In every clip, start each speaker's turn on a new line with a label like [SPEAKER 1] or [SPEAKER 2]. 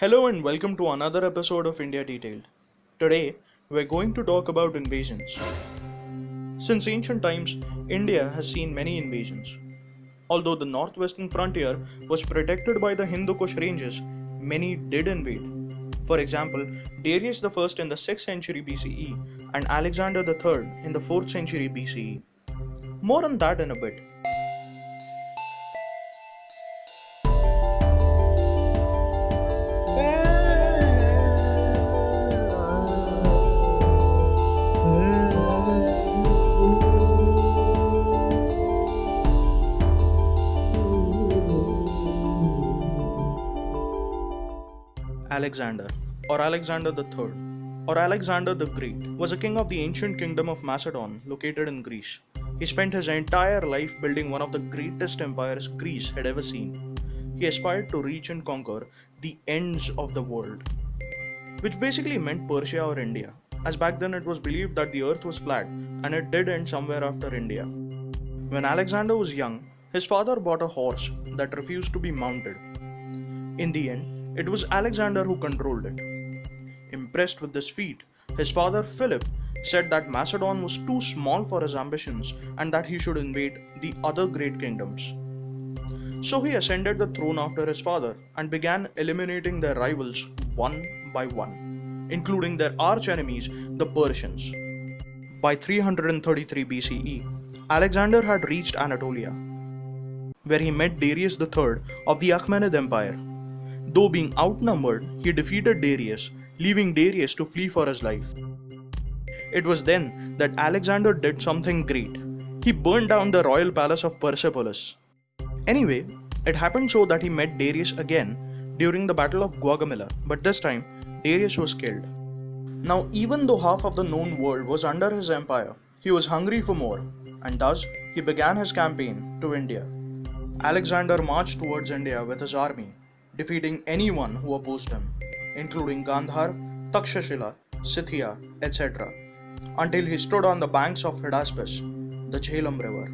[SPEAKER 1] Hello and welcome to another episode of India Detailed. Today, we're going to talk about invasions. Since ancient times, India has seen many invasions. Although the northwestern frontier was protected by the Hindu Kush ranges, many did invade. For example, Darius I in the 6th century BCE and Alexander III in the 4th century BCE. More on that in a bit. Alexander, or Alexander III, or Alexander the Great, was a king of the ancient kingdom of Macedon located in Greece. He spent his entire life building one of the greatest empires Greece had ever seen. He aspired to reach and conquer the ends of the world, which basically meant Persia or India, as back then it was believed that the earth was flat and it did end somewhere after India. When Alexander was young, his father bought a horse that refused to be mounted. In the end, it was Alexander who controlled it. Impressed with this feat, his father Philip said that Macedon was too small for his ambitions and that he should invade the other great kingdoms. So he ascended the throne after his father and began eliminating their rivals one by one, including their arch enemies, the Persians. By 333 BCE, Alexander had reached Anatolia, where he met Darius III of the Achaemenid Empire Though being outnumbered, he defeated Darius, leaving Darius to flee for his life. It was then that Alexander did something great. He burned down the royal palace of Persepolis. Anyway, it happened so that he met Darius again during the Battle of Gaugamela, but this time Darius was killed. Now, even though half of the known world was under his empire, he was hungry for more, and thus he began his campaign to India. Alexander marched towards India with his army defeating anyone who opposed him, including Gandhar, Takshashila, Scythia, etc., until he stood on the banks of Hydaspes, the Jhelum river,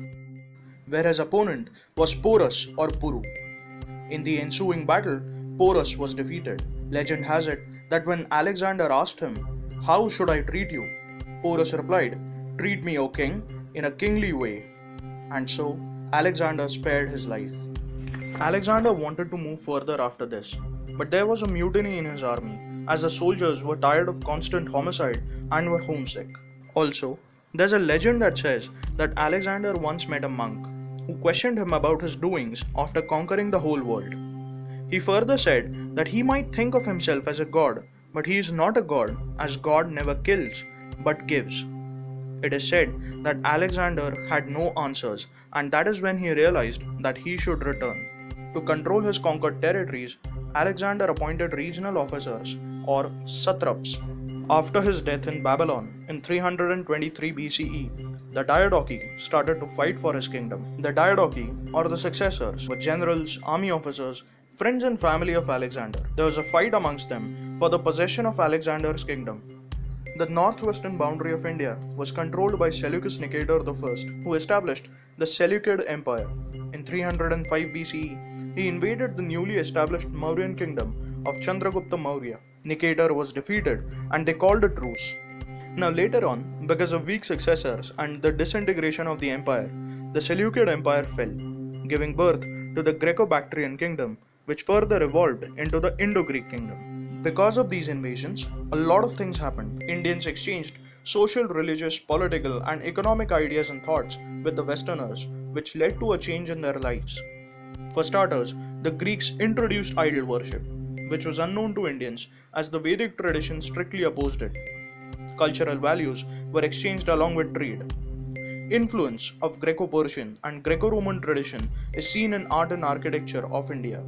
[SPEAKER 1] where his opponent was Porus or Puru. In the ensuing battle, Porus was defeated. Legend has it that when Alexander asked him, How should I treat you? Porus replied, Treat me, O king, in a kingly way. And so, Alexander spared his life. Alexander wanted to move further after this, but there was a mutiny in his army as the soldiers were tired of constant homicide and were homesick. Also, there's a legend that says that Alexander once met a monk who questioned him about his doings after conquering the whole world. He further said that he might think of himself as a god, but he is not a god, as God never kills but gives. It is said that Alexander had no answers, and that is when he realized that he should return. To control his conquered territories, Alexander appointed regional officers or satraps. After his death in Babylon in 323 BCE, the Diadochi started to fight for his kingdom. The Diadochi, or the successors, were generals, army officers, friends, and family of Alexander. There was a fight amongst them for the possession of Alexander's kingdom. The northwestern boundary of India was controlled by Seleucus Nicator I, who established the Seleucid Empire. In 305 BCE, he invaded the newly established Mauryan kingdom of Chandragupta Maurya. Nicator was defeated and they called a truce. Now, later on, because of weak successors and the disintegration of the empire, the Seleucid Empire fell, giving birth to the Greco Bactrian kingdom, which further evolved into the Indo Greek kingdom. Because of these invasions, a lot of things happened. Indians exchanged social, religious, political, and economic ideas and thoughts with the Westerners, which led to a change in their lives. For starters, the Greeks introduced idol worship, which was unknown to Indians as the Vedic tradition strictly opposed it. Cultural values were exchanged along with trade. Influence of Greco-Persian and Greco-Roman tradition is seen in art and architecture of India.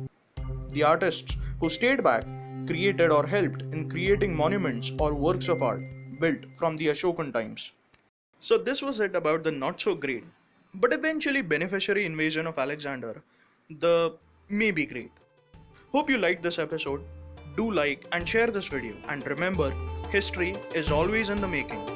[SPEAKER 1] The artists who stayed back created or helped in creating monuments or works of art built from the Ashokan times. So this was it about the not so great but eventually beneficiary invasion of Alexander the may be great. Hope you liked this episode. Do like and share this video and remember, history is always in the making.